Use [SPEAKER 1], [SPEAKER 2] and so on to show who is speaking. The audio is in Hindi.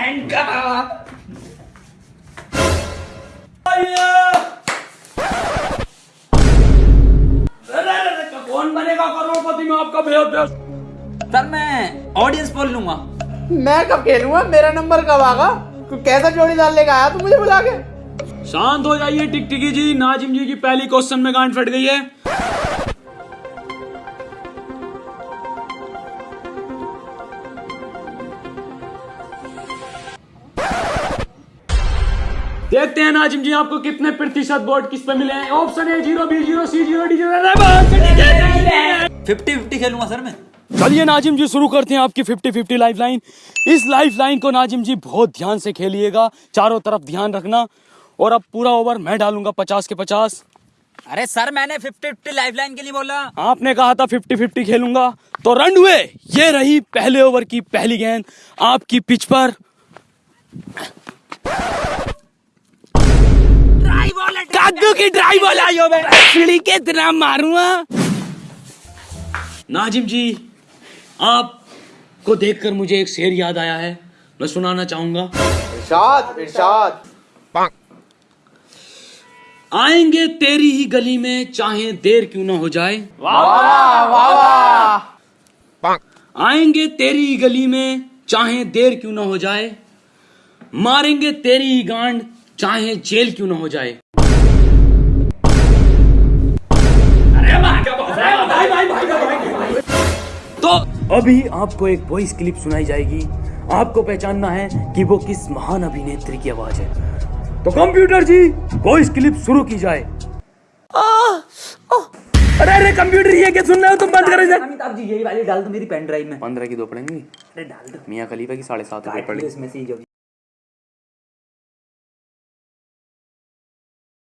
[SPEAKER 1] का तो कौन बनेगा करोड़पति में आपका बेहद
[SPEAKER 2] सर मैं ऑडियंस बोल लूँगा।
[SPEAKER 3] मैं कब खेलूँगा? मेरा नंबर कब आगा? कैसा जोड़ी डाल लेकर आया तू मुझे बुला के?
[SPEAKER 1] शांत हो जाइए टिकटिकी जी। नाजिम जी की पहली क्वेश्चन में गांड फट गई है। देखते हैं नाजिम जी आपको कितने प्रतिशत वोट किस पे मिले हैं? Option A zero B zero C zero D zero
[SPEAKER 2] fifty fifty खेलूँगा sir मैं।
[SPEAKER 1] चलिए नाजिम जी शुरू करते हैं आपकी 50 50 लाइफ लाइन इस लाइफ लाइन को नाजिम जी बहुत ध्यान से खेलिएगा। चारों तरफ़ ध्यान रखना। और अब पूरा ओवर मैं डालूँगा 50 के 50
[SPEAKER 2] अरे सर मैंने फिफ्टी फिफ्टी लाइफ लाइन के लिए बोला।
[SPEAKER 1] आपने कहा था 50 50 खेलूँगा। तो रन हुए। ये रही पहले ओवर की पहली गेंद। आपकी पिच पर। कद्दू की ड्राई बॉल आई हो मैं। के इतना मारूँगा। नाजिम जी आप आपको देखकर मुझे एक शेर याद आया है। मैं सुनाना चाहूँगा।
[SPEAKER 3] इरशाद इरशाद।
[SPEAKER 1] आएँगे तेरी ही गली में चाहे देर क्यों ना हो जाए।
[SPEAKER 3] वाह वाह
[SPEAKER 1] आएँगे तेरी ही गली में चाहे देर क्यों ना हो जाए। मारेंगे तेरी ही गांड चाहे जेल क्यों ना हो जाए। तो अभी आपको एक वॉइस क्लिप सुनाई जाएगी। आपको पहचानना है कि वो किस महान अभिनेत्री की आवाज़ है। तो कंप्यूटर जी वॉइस क्लिप शुरू की जाए। अरे अरे कंप्यूटर ये क्या सुन रहे हो? तुम बंद करो
[SPEAKER 2] अमिताभ जी यही वाली डाल दो मेरी पेन ड्राइव में।
[SPEAKER 1] पंद्रह की दो पड़ेंगी।
[SPEAKER 2] अरे डाल दो।
[SPEAKER 1] मियाँ खलीफा की साढ़े सात
[SPEAKER 2] लो इसमें से ही जो भी